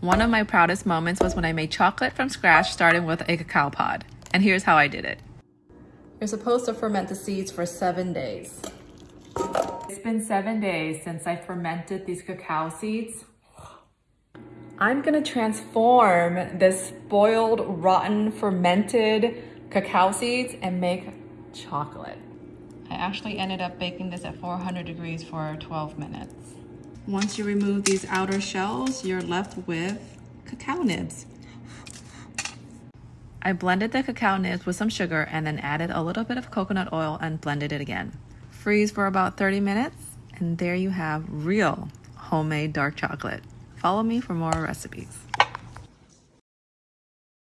One of my proudest moments was when I made chocolate from scratch starting with a cacao pod. And here's how I did it. You're supposed to ferment the seeds for seven days. It's been seven days since I fermented these cacao seeds. I'm gonna transform this spoiled, rotten, fermented cacao seeds and make chocolate. I actually ended up baking this at 400 degrees for 12 minutes. Once you remove these outer shells, you're left with cacao nibs. I blended the cacao nibs with some sugar and then added a little bit of coconut oil and blended it again. Freeze for about 30 minutes and there you have real homemade dark chocolate. Follow me for more recipes.